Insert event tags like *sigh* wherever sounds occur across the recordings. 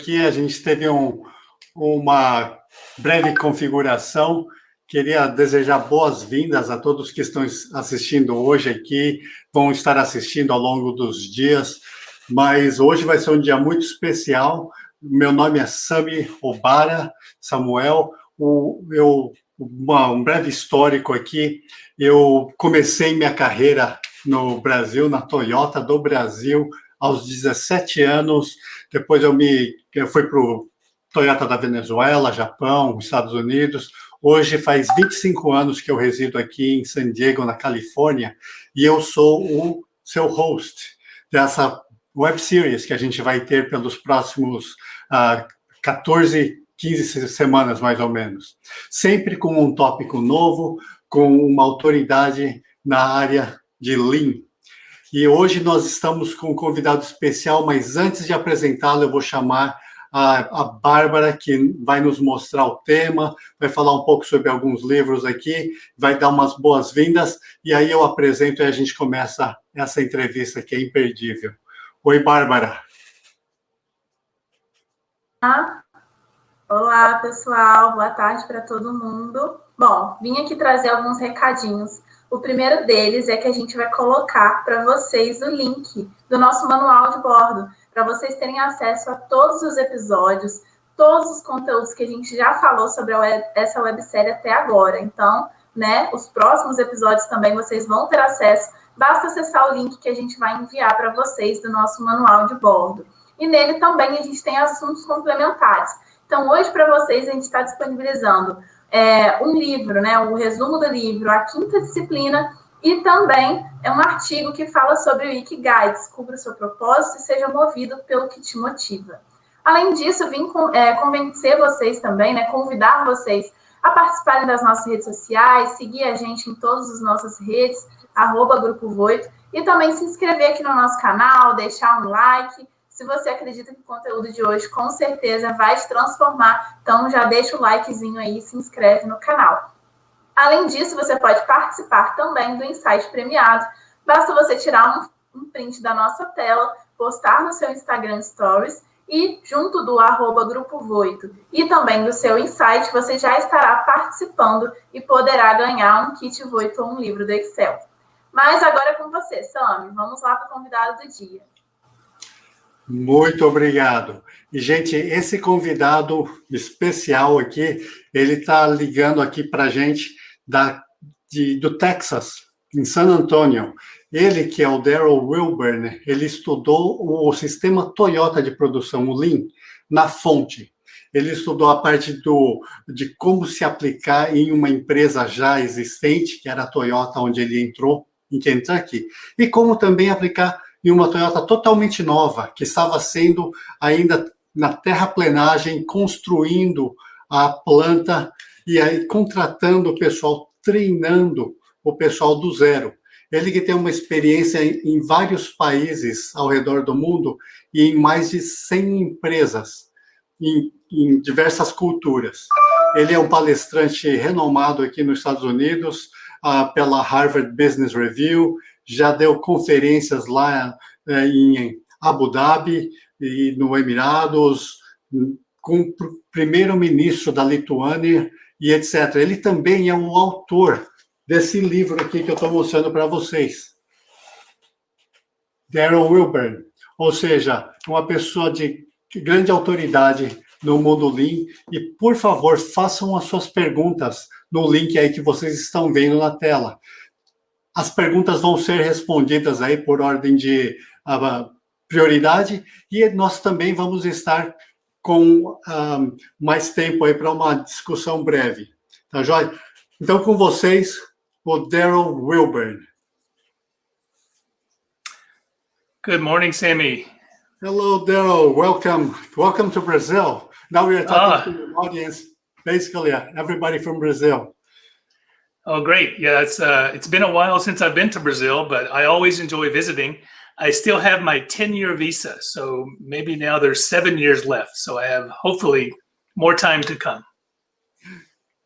aqui, a gente teve um, uma breve configuração. Queria desejar boas-vindas a todos que estão assistindo hoje aqui, vão estar assistindo ao longo dos dias, mas hoje vai ser um dia muito especial. Meu nome é Sami Obara Samuel. O, eu, uma, um breve histórico aqui. Eu comecei minha carreira no Brasil, na Toyota do Brasil, aos 17 anos. Depois eu me eu fui para o Toyota da Venezuela, Japão, Estados Unidos. Hoje faz 25 anos que eu resido aqui em San Diego, na Califórnia, e eu sou o seu host dessa web series que a gente vai ter pelos próximos uh, 14, 15 semanas, mais ou menos. Sempre com um tópico novo, com uma autoridade na área de Lean. E hoje nós estamos com um convidado especial, mas antes de apresentá-lo, eu vou chamar a, a Bárbara, que vai nos mostrar o tema, vai falar um pouco sobre alguns livros aqui, vai dar umas boas-vindas, e aí eu apresento e a gente começa essa entrevista que é imperdível. Oi, Bárbara. Olá, pessoal, boa tarde para todo mundo. Bom, vim aqui trazer alguns recadinhos. O primeiro deles é que a gente vai colocar para vocês o link do nosso manual de bordo, para vocês terem acesso a todos os episódios, todos os conteúdos que a gente já falou sobre web, essa websérie até agora. Então, né, os próximos episódios também vocês vão ter acesso. Basta acessar o link que a gente vai enviar para vocês do nosso manual de bordo. E nele também a gente tem assuntos complementares. Então, hoje para vocês a gente está disponibilizando é, um livro, né, o resumo do livro, a quinta disciplina e também é um artigo que fala sobre o Ikigai, descubra o seu propósito e seja movido pelo que te motiva. Além disso, vim com, é, convencer vocês também, né, convidar vocês a participarem das nossas redes sociais, seguir a gente em todas as nossas redes, arroba Grupo Voito, e também se inscrever aqui no nosso canal, deixar um like. Se você acredita que o conteúdo de hoje com certeza vai te transformar, então já deixa o likezinho aí e se inscreve no canal. Além disso, você pode participar também do Insight Premiado. Basta você tirar um, um print da nossa tela, postar no seu Instagram Stories e junto do arroba Grupo Voito e também do seu Insight, você já estará participando e poderá ganhar um kit Voito ou um livro do Excel. Mas agora é com você, Sami. Vamos lá para o convidado do dia. Muito obrigado. E, gente, esse convidado especial aqui, ele está ligando aqui para a gente da, de, do Texas, em San Antonio. Ele, que é o Daryl Wilburn, ele estudou o sistema Toyota de produção, o Lean, na fonte. Ele estudou a parte do, de como se aplicar em uma empresa já existente, que era a Toyota, onde ele entrou, em Kentucky, e como também aplicar em uma Toyota totalmente nova, que estava sendo ainda na terraplenagem, construindo a planta e aí contratando o pessoal, treinando o pessoal do zero. Ele que tem uma experiência em vários países ao redor do mundo e em mais de 100 empresas, em, em diversas culturas. Ele é um palestrante renomado aqui nos Estados Unidos, uh, pela Harvard Business Review, já deu conferências lá uh, em Abu Dhabi e no Emirados, com o primeiro-ministro da Lituânia, e etc. Ele também é um autor desse livro aqui que eu estou mostrando para vocês. Darren Wilburn, ou seja, uma pessoa de grande autoridade no mundo Lean. E, por favor, façam as suas perguntas no link aí que vocês estão vendo na tela. As perguntas vão ser respondidas aí por ordem de uh, prioridade e nós também vamos estar com um, mais tempo aí para uma discussão breve. Tá joia? Então, com vocês, o Daryl Wilburn. Good morning, Sammy. Hello, Daryl. Welcome. Welcome to Brazil. Now we are talking ah. to the audience, basically everybody from Brazil. Oh, great. Yeah, it's uh, it's been a while since I've been to Brazil, but I always enjoy visiting. I still have my 10 year visa. So maybe now there's seven years left. So I have hopefully more time to come.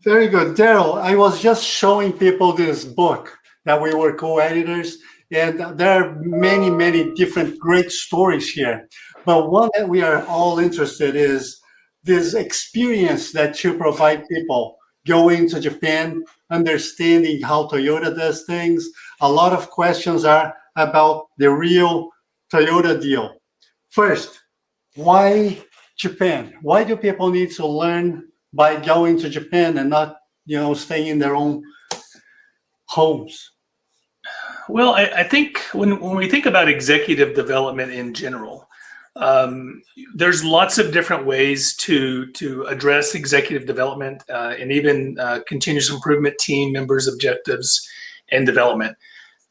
Very good. Daryl, I was just showing people this book that we were co-editors. And there are many, many different great stories here. But one that we are all interested is this experience that you provide people going to Japan, understanding how Toyota does things. A lot of questions are about the real Toyota deal. First, why Japan? Why do people need to learn by going to Japan and not, you know, staying in their own homes? Well, I, I think when, when we think about executive development in general, um, there's lots of different ways to to address executive development uh, and even uh, continuous improvement team members' objectives and development.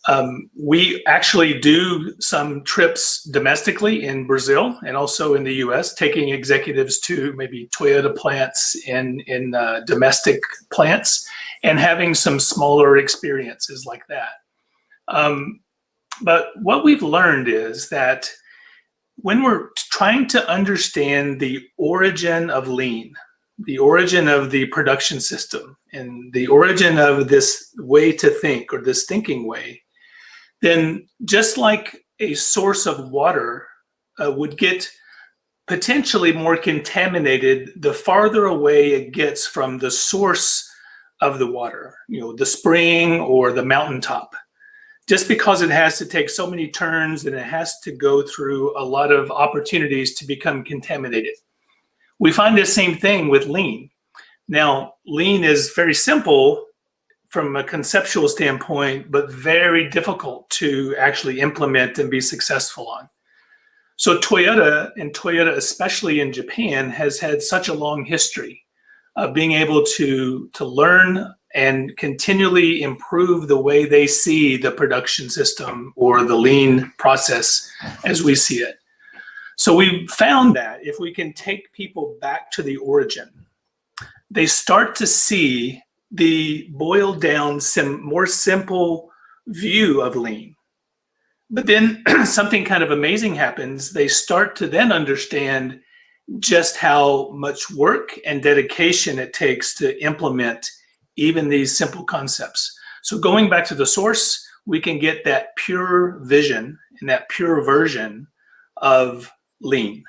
Um, we actually do some trips domestically in Brazil and also in the U.S., taking executives to maybe Toyota plants in in uh, domestic plants and having some smaller experiences like that. Um, but what we've learned is that when we're trying to understand the origin of lean, the origin of the production system, and the origin of this way to think or this thinking way, then just like a source of water uh, would get potentially more contaminated the farther away it gets from the source of the water, you know, the spring or the mountaintop just because it has to take so many turns and it has to go through a lot of opportunities to become contaminated. We find the same thing with lean. Now, lean is very simple from a conceptual standpoint, but very difficult to actually implement and be successful on. So Toyota, and Toyota especially in Japan, has had such a long history of being able to, to learn and continually improve the way they see the production system or the lean process as we see it. So we found that if we can take people back to the origin, they start to see the boiled down, sim more simple view of lean. But then *clears throat* something kind of amazing happens. They start to then understand just how much work and dedication it takes to implement even these simple concepts. So going back to the source, we can get that pure vision and that pure version of lean.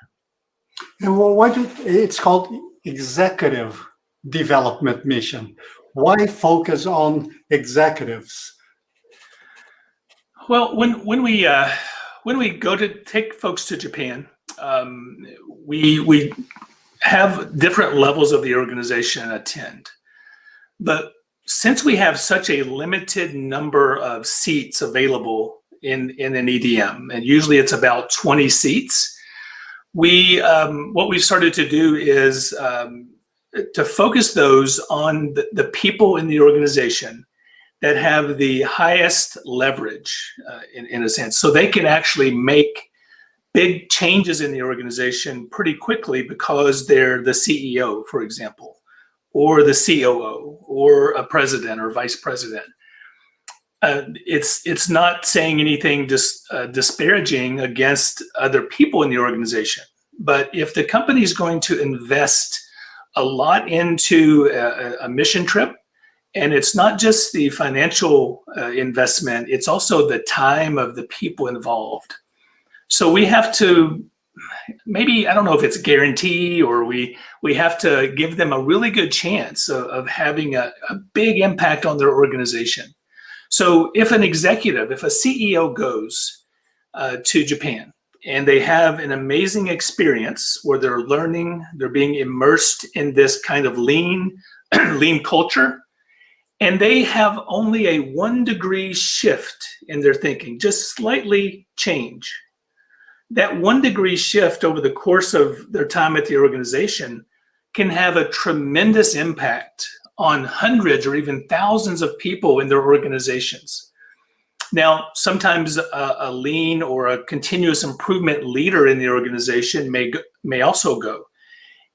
And well, why do it's called executive development mission? Why focus on executives? Well, when when we uh, when we go to take folks to Japan, um, we we have different levels of the organization attend. But since we have such a limited number of seats available in, in an EDM, and usually it's about 20 seats, we um, what we've started to do is um, to focus those on the, the, people in the organization that have the highest leverage uh, in, in a sense. So they can actually make big changes in the organization pretty quickly because they're the CEO, for example or the COO or a president or vice president. Uh, it's it's not saying anything dis, uh, disparaging against other people in the organization. But if the company is going to invest a lot into a, a, mission trip, and it's not just the financial uh, investment, it's also the time of the people involved. So we have to maybe I don't know if it's a guarantee or we we have to give them a really good chance of, of having a, a big impact on their organization. So if an executive, if a CEO goes uh, to Japan and they have an amazing experience where they're learning, they're being immersed in this kind of lean, *clears throat* lean culture, and they have only a one degree shift in their thinking, just slightly change that one degree shift over the course of their time at the organization can have a tremendous impact on hundreds or even thousands of people in their organizations. Now, sometimes a, a, lean or a continuous improvement leader in the organization may, may also go.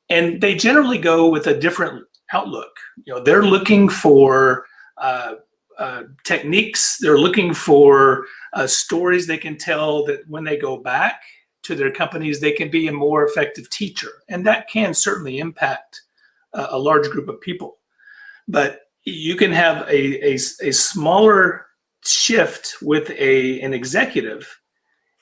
And they generally go with a different outlook. You know, they're looking for uh, uh, techniques, they're looking for uh, stories they can tell that when they go back to their companies, they can be a more effective teacher. And that can certainly impact uh, a large group of people. But you can have a, a, a smaller shift with a an executive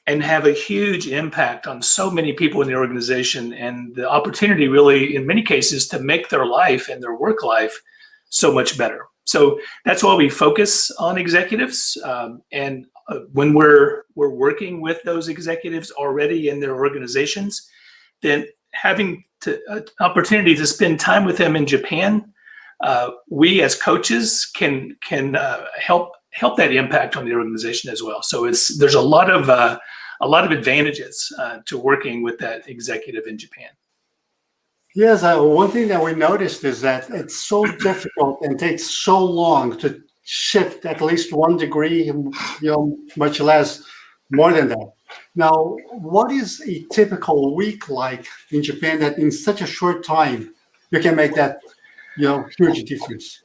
and have a huge impact on so many people in the organization and the opportunity really in many cases to make their life and their work life so much better so that's why we focus on executives um, and uh, when we're we're working with those executives already in their organizations then having to, uh, opportunity to spend time with them in japan uh, we as coaches can can uh, help help that impact on the organization as well. So it's there's a lot of uh, a lot of advantages uh, to working with that executive in Japan. Yes, uh, one thing that we noticed is that it's so difficult and takes so long to shift at least one degree, you know, much less more than that. Now, what is a typical week like in Japan that in such a short time you can make that, you know, huge difference?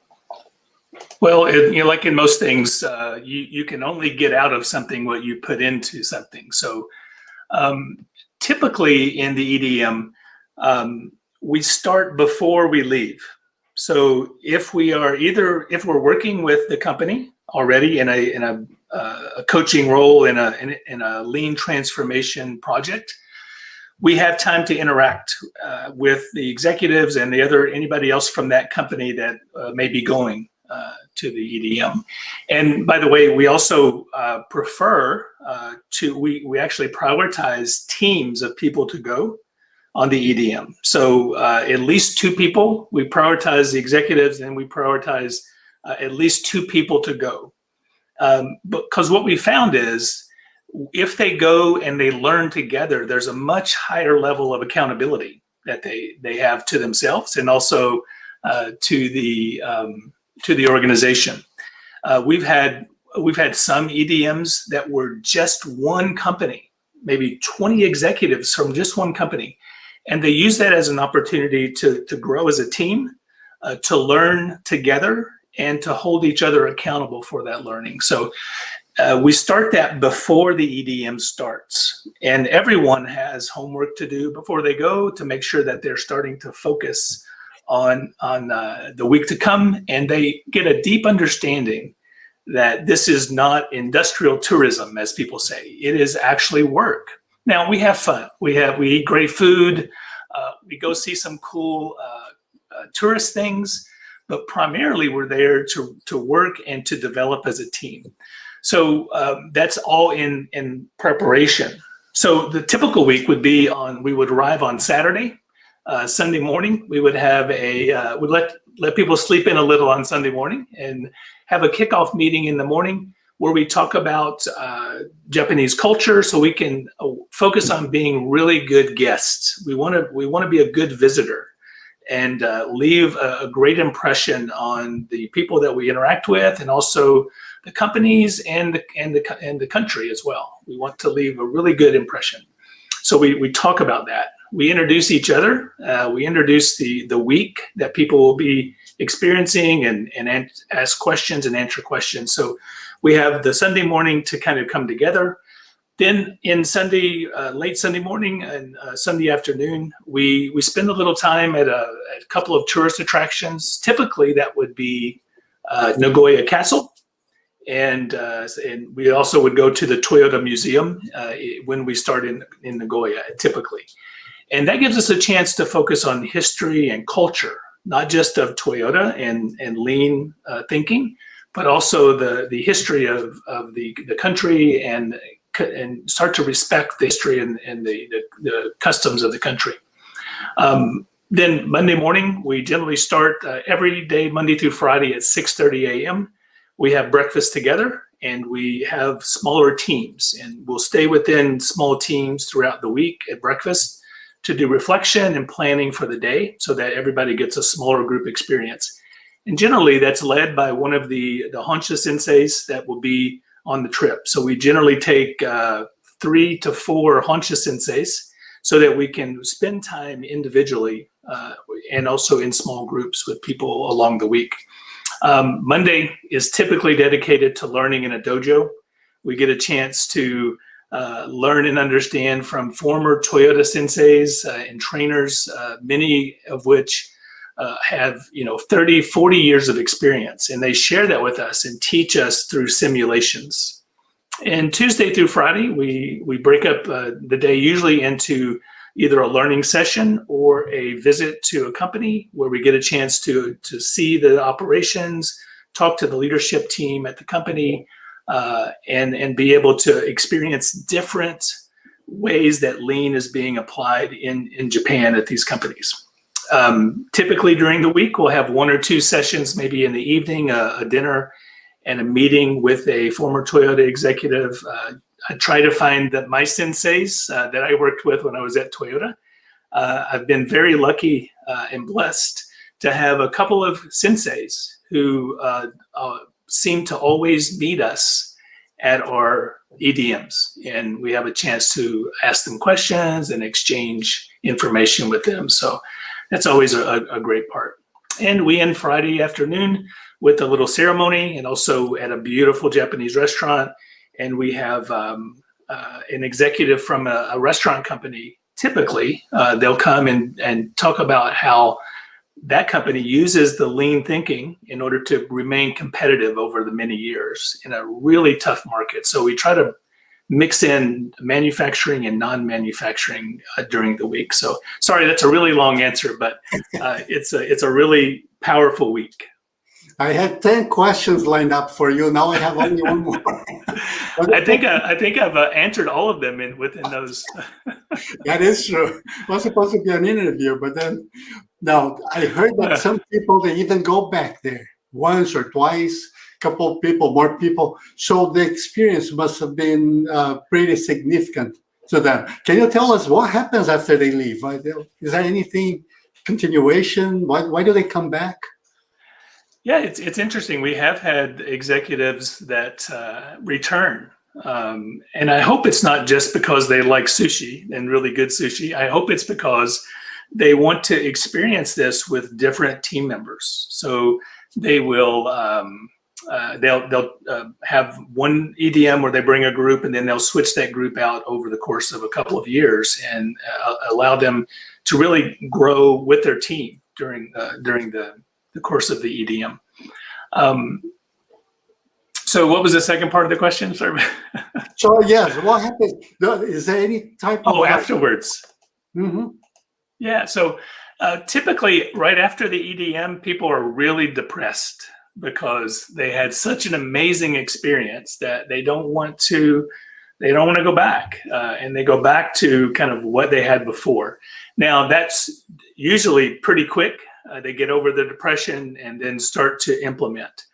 Well, it, you know, like in most things, uh, you you can only get out of something what you put into something. So, um, typically in the EDM, um, we start before we leave. So, if we are either if we're working with the company already in a in a, uh, a coaching role in a, in in a lean transformation project, we have time to interact uh, with the executives and the other anybody else from that company that uh, may be going uh, to the EDM. And by the way, we also uh, prefer uh, to, we, we actually prioritize teams of people to go on the EDM. So uh, at least two people, we prioritize the executives and we prioritize uh, at least two people to go. Um, because what we found is if they go and they learn together, there's a much higher level of accountability that they, they have to themselves and also uh, to the um, to the organization. Uh, we've had we've had some EDMs that were just one company, maybe 20 executives from just one company, and they use that as an opportunity to to grow as a team, uh, to learn together, and to hold each other accountable for that learning. So. Uh, we start that before the EDM starts, and everyone has homework to do before they go to make sure that they're starting to focus on on uh, the week to come, and they get a deep understanding that this is not industrial tourism, as people say. It is actually work. Now we have fun. We have we eat great food. Uh, we go see some cool uh, uh tourist things, but primarily we're there to to work and to develop as a team. So um, that's all in in preparation. So the typical week would be on we would arrive on Saturday uh, Sunday morning, we would have a uh, would let let people sleep in a little on Sunday morning and have a kickoff meeting in the morning where we talk about uh, Japanese culture, so we can uh, focus on being really good guests. We want to we want to be a good visitor and uh, leave a, a, great impression on the people that we interact with, and also the companies and the and the and the country as well. We want to leave a really good impression. So we we talk about that we introduce each other. Uh, we introduce the the week that people will be experiencing and and ask questions and answer questions. So we have the Sunday morning to kind of come together. Then in Sunday, uh, late Sunday morning and uh, Sunday afternoon, we we spend a little time at a, at a couple of tourist attractions. Typically, that would be uh, Nagoya Castle, and uh, and we also would go to the Toyota Museum uh, when we start in in Nagoya. Typically, and that gives us a chance to focus on history and culture, not just of Toyota and, and lean uh, thinking, but also the, the history of, of the, the country and, and start to respect the history and, and the, the, the customs of the country. Um, then Monday morning, we generally start uh, every day, Monday through Friday at 6.30 a.m. We have breakfast together and we have smaller teams and we'll stay within small teams throughout the week at breakfast to do reflection and planning for the day so that everybody gets a smaller group experience. And generally that's led by one of the, the Honsha senseis that will be on the trip. So we generally take uh, three to four Honsha senseis so that we can spend time individually uh, and also in small groups with people along the week. Um, Monday is typically dedicated to learning in a dojo. We get a chance to uh, learn and understand from former Toyota senseis uh, and trainers, uh, many of which uh, have you know 30 40 years of experience and they share that with us and teach us through simulations. And tuesday through friday we we break up uh, the day usually into either a learning session or a visit to a company where we get a chance to to see the operations talk to the leadership team at the company uh, and and be able to experience different ways that lean is being applied in in japan at these companies um, typically during the week, we'll have one or two sessions, maybe in the evening, a, a dinner and a meeting with a former Toyota executive. Uh, I try to find that my senseis uh, that I worked with when I was at Toyota. Uh, I've been very lucky uh, and blessed to have a couple of senseis who uh, uh, seem to always meet us at our EDMs. And we have a chance to ask them questions and exchange information with them. So that's always a, a great part. And we end Friday afternoon with a little ceremony and also at a beautiful Japanese restaurant. And we have um, uh, an executive from a, a restaurant company. Typically, uh, they'll come and, and talk about how that company uses the lean thinking in order to remain competitive over the many years in a really tough market. So we try to mix in manufacturing and non-manufacturing uh, during the week. So sorry, that's a really long answer, but uh, *laughs* it's a it's a really powerful week. I had ten questions lined up for you. Now I have only one more. *laughs* I think uh, I think I've uh, answered all of them in within those. *laughs* that is true. It was supposed to be an interview, but then now I heard that some people they even go back there once or twice couple people, more people. So the experience must have been uh, pretty significant to them. Can you tell us what happens after they leave? Is there anything continuation? Why, why do they come back? Yeah, it's, it's interesting. We have had executives that uh, return. Um, and I hope it's not just because they like sushi and really good sushi. I hope it's because they want to experience this with different team members. So they will um, uh, they'll they'll uh, have one EDM where they bring a group and then they'll switch that group out over the course of a couple of years and uh, allow them to really grow with their team during uh, during the, the course of the EDM. Um, so what was the second part of the question? *laughs* Sorry. so yes, what happens? Is there any type of- Oh, afterwards. Mm -hmm. Yeah, so uh, typically right after the EDM, people are really depressed because they had such an amazing experience that they don't want to they don't want to go back uh, and they go back to kind of what they had before. Now that's usually pretty quick. Uh, they get over the depression and then start to implement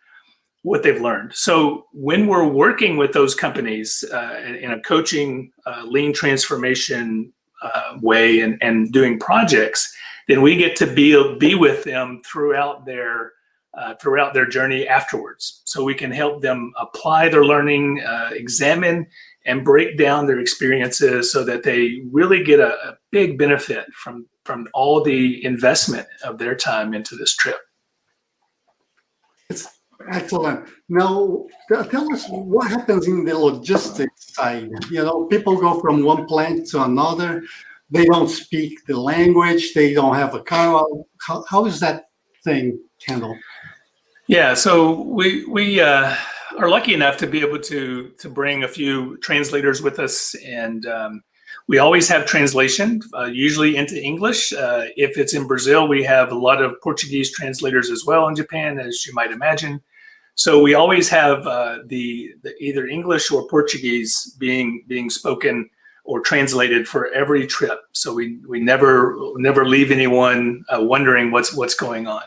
what they've learned. So when we're working with those companies uh, in a coaching uh, lean transformation uh, way and, and doing projects then we get to be, be with them throughout their uh, throughout their journey afterwards. So we can help them apply their learning, uh, examine and break down their experiences so that they really get a, a, big benefit from, from all the investment of their time into this trip. It's excellent. Now, tell us what happens in the logistics side. You know, people go from one plant to another. They don't speak the language. They don't have a car. How, how is that thing handled? Yeah, so we we uh, are lucky enough to be able to to bring a few translators with us, and um, we always have translation, uh, usually into English. Uh, if it's in Brazil, we have a lot of Portuguese translators as well in Japan, as you might imagine. So we always have uh, the, the either English or Portuguese being being spoken or translated for every trip. So we we never never leave anyone uh, wondering what's what's going on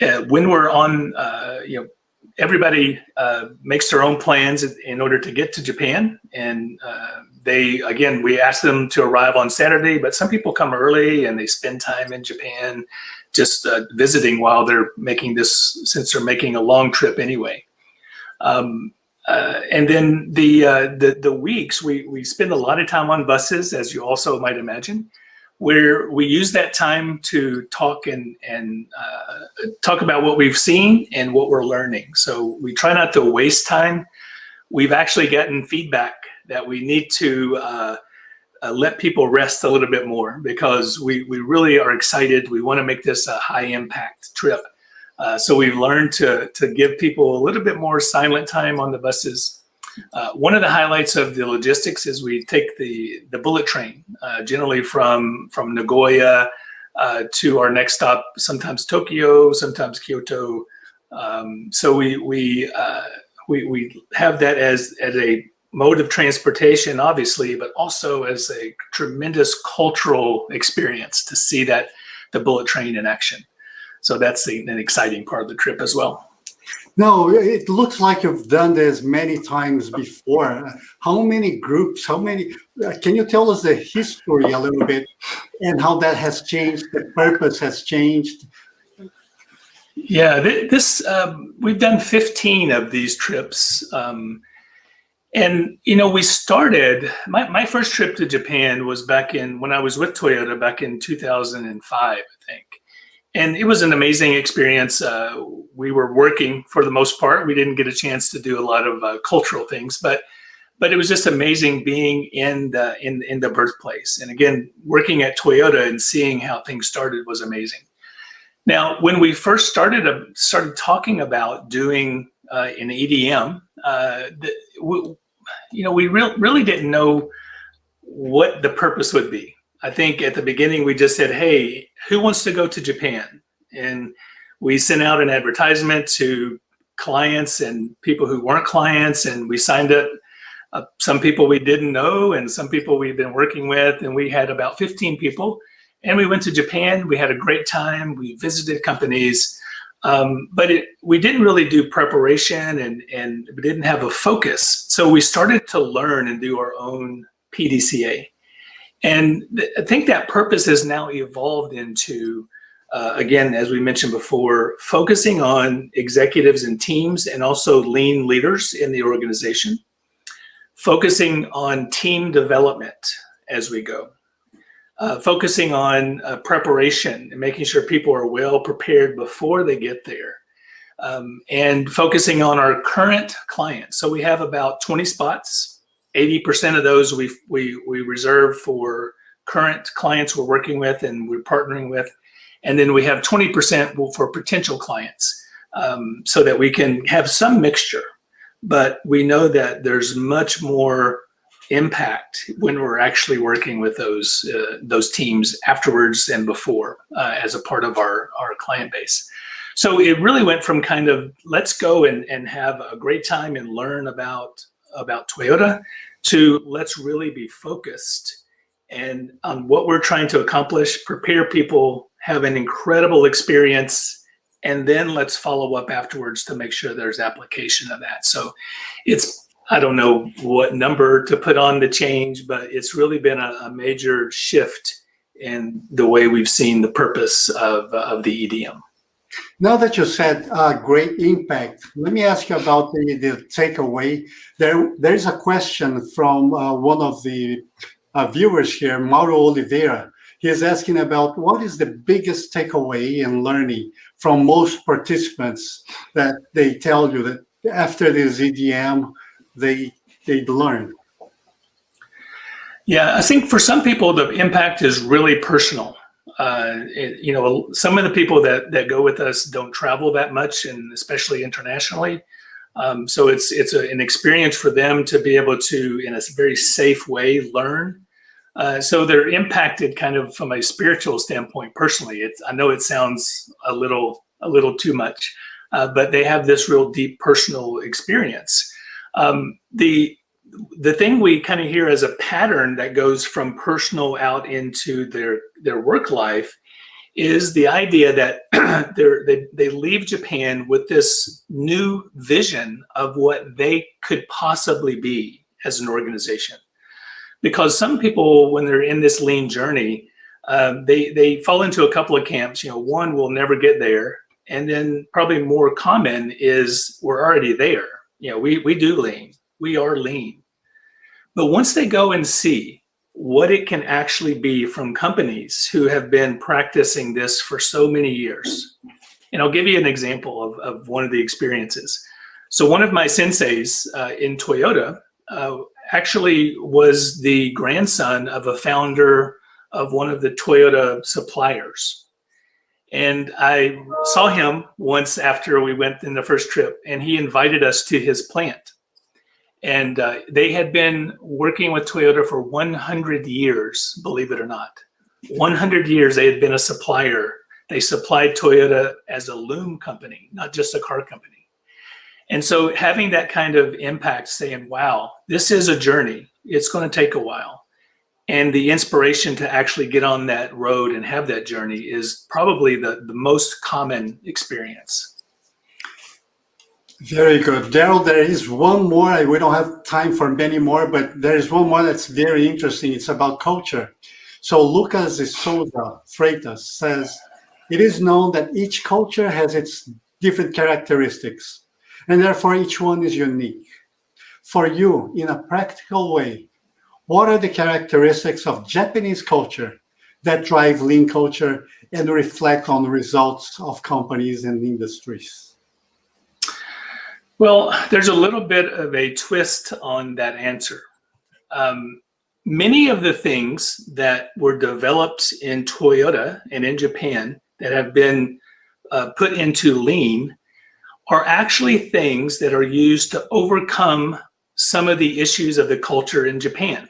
when we're on, uh, you know, everybody uh, makes their own plans in order to get to Japan. And uh, they, again, we ask them to arrive on Saturday, but some people come early and they spend time in Japan just uh, visiting while they're making this, since they're making a long trip anyway. Um, uh, and then the, uh, the the weeks we we spend a lot of time on buses, as you also might imagine where we use that time to talk and, and uh, talk about what we've seen and what we're learning. So we try not to waste time. We've actually gotten feedback that we need to uh, uh, let people rest a little bit more because we, we really are excited. We want to make this a high impact trip. Uh, so we've learned to, to give people a little bit more silent time on the buses. Uh, one of the highlights of the logistics is we take the, the bullet train, uh, generally from, from Nagoya uh, to our next stop, sometimes Tokyo, sometimes Kyoto. Um, so we, we, uh, we, we have that as, as a mode of transportation, obviously, but also as a tremendous cultural experience to see that the bullet train in action. So that's an exciting part of the trip as well. No, it looks like you've done this many times before. How many groups, how many, uh, can you tell us the history a little bit and how that has changed, the purpose has changed? Yeah, this, um, we've done 15 of these trips. Um, and, you know, we started, my, my first trip to Japan was back in, when I was with Toyota back in 2005, I think and it was an amazing experience. Uh, we were working for the most part. We didn't get a chance to do a lot of uh, cultural things, but but it was just amazing being in the in in the birthplace. And again, working at Toyota and seeing how things started was amazing. Now, when we first started uh, started talking about doing uh, an EDM, uh, the, we, you know, we re really didn't know what the purpose would be. I think at the beginning we just said, hey, who wants to go to Japan? And we sent out an advertisement to clients and people who weren't clients, and we signed up uh, some people we didn't know and some people we've been working with, and we had about 15 people. And we went to Japan. We had a great time. We visited companies, um, but it, we didn't really do preparation and, and we didn't have a focus. So we started to learn and do our own PDCA. And I think that purpose has now evolved into, uh, again, as we mentioned before, focusing on executives and teams and also lean leaders in the organization, focusing on team development as we go, uh, focusing on uh, preparation and making sure people are well prepared before they get there. Um, and focusing on our current clients. So we have about 20 spots 80% of those we, we, we reserve for current clients we're working with and we're partnering with. And then we have 20% for potential clients um, so that we can have some mixture. But we know that there's much more impact when we're actually working with those uh, those teams afterwards and before uh, as a part of our, our client base. So it really went from kind of let's go and, and have a great time and learn about about Toyota to let's really be focused and on what we're trying to accomplish, prepare people, have an incredible experience, and then let's follow up afterwards to make sure there's application of that. So it's, I don't know what number to put on the change, but it's really been a, a major shift in the way we've seen the purpose of, of the EDM. Now that you said uh, great impact, let me ask you about the, the takeaway. There, there is a question from uh, one of the uh, viewers here, Mauro Oliveira. He is asking about what is the biggest takeaway in learning from most participants that they tell you that after the EDM, they, they learn. Yeah, I think for some people, the impact is really personal uh, it, you know, some of the people that that go with us don't travel that much, and especially internationally. Um, so it's it's a, an experience for them to be able to, in a very safe way, learn. Uh, so they're impacted kind of from a spiritual standpoint. Personally, it's I know it sounds a little a little too much, uh, but they have this real deep personal experience. Um, the the thing we kind of hear as a pattern that goes from personal out into their their work life is the idea that *clears throat* they they leave Japan with this new vision of what they could possibly be as an organization. Because some people, when they're in this lean journey, um, they they fall into a couple of camps. You know, one will never get there, and then probably more common is we're already there. You know, we we do lean, we are lean, but once they go and see what it can actually be from companies who have been practicing this for so many years, and I'll give you an example of, of one of the experiences. So one of my senseis uh, in Toyota uh, actually was the grandson of a founder of one of the Toyota suppliers. And I saw him once after we went in the first trip, and he invited us to his plant. And uh, they had been working with Toyota for 100 years, believe it or not. 100 years they had been a supplier. They supplied Toyota as a loom company, not just a car company. And so having that kind of impact, saying, wow, this is a journey, it's going to take a while. And the inspiration to actually get on that road and have that journey is probably the, the most common experience. Very good. Daryl, there is one more. We don't have time for many more, but there is one more that's very interesting. It's about culture. So Lucas de Souza Freitas says, it is known that each culture has its different characteristics, and therefore each one is unique. For you, in a practical way, what are the characteristics of Japanese culture that drive lean culture and reflect on the results of companies and industries? Well, there's a little bit of a twist on that answer. Um, many of the things that were developed in Toyota and in Japan that have been uh, put into lean are actually things that are used to overcome some of the issues of the culture in Japan.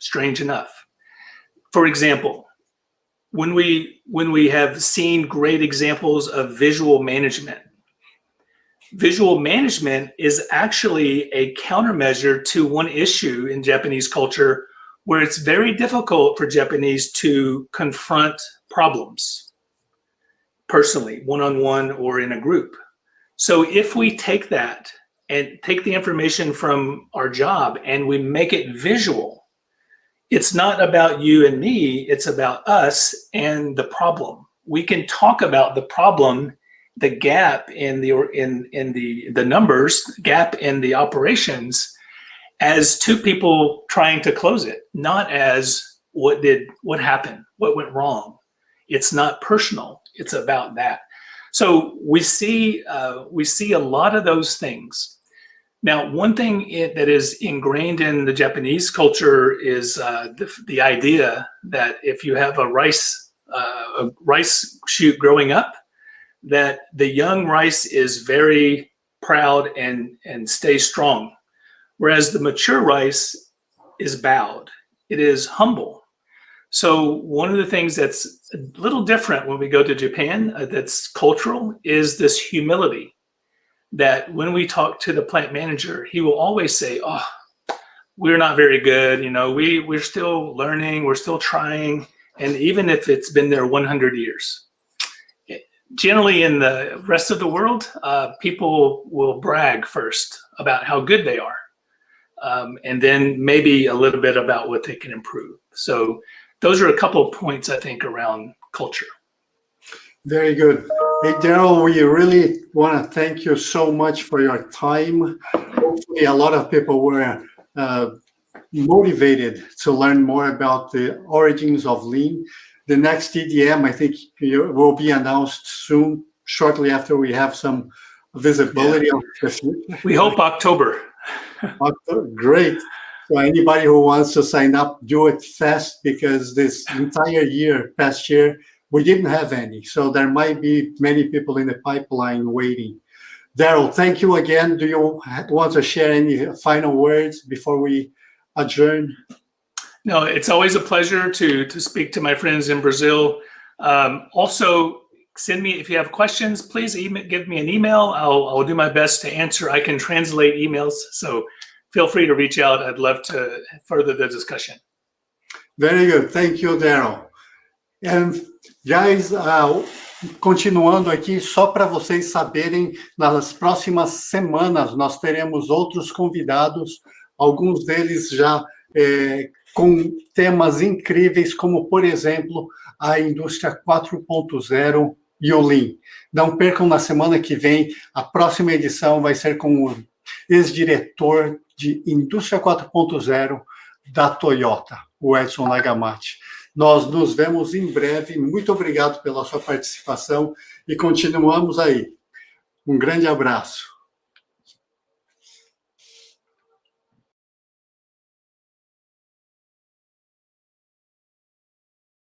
Strange enough. For example, when we when we have seen great examples of visual management, visual management is actually a countermeasure to one issue in Japanese culture where it's very difficult for Japanese to confront problems personally, one-on-one -on -one or in a group. So if we take that and take the information from our job and we make it visual, it's not about you and me, it's about us and the problem. We can talk about the problem, the gap in the in in the the numbers, gap in the operations as two people trying to close it, not as what did what happened, what went wrong. It's not personal, it's about that. So we see uh, we see a lot of those things. Now, one thing it, that is ingrained in the Japanese culture is uh, the, the, idea that if you have a rice uh, a rice shoot growing up, that the young rice is very proud and and stays strong, whereas the mature rice is bowed. It is humble. So one of the things that's a little different when we go to Japan uh, that's cultural is this humility that when we talk to the plant manager, he will always say, oh, we're not very good. You know, we, we're still learning, we're still trying. And even if it's been there 100 years, generally in the rest of the world, uh, people will brag first about how good they are. Um, and then maybe a little bit about what they can improve. So those are a couple of points I think around culture. Very good. Hey, Daryl, we really want to thank you so much for your time. Hopefully a lot of people were uh, motivated to learn more about the origins of lean. The next EDM, I think, will be announced soon, shortly after we have some visibility yeah. We hope October. *laughs* October. Great. So anybody who wants to sign up, do it fast because this entire year, past year, we didn't have any. So there might be many people in the pipeline waiting. Daryl, thank you again. Do you want to share any final words before we adjourn? No, it's always a pleasure to, to speak to my friends in Brazil. Um, also, send me, if you have questions, please email, give me an email. I'll, I'll do my best to answer. I can translate emails. So feel free to reach out. I'd love to further the discussion. Very good. Thank you, Daryl. And guys, uh, continuando aqui, só para vocês saberem, nas próximas semanas nós teremos outros convidados, alguns deles já é, com temas incríveis, como, por exemplo, a indústria 4.0 e o Lean. Não percam na semana que vem, a próxima edição vai ser com o ex-diretor de Indústria 4.0 da Toyota, o Edson Nagamati. Nós nos vemos em breve. Muito obrigado pela sua participação e continuamos aí. Um grande abraço.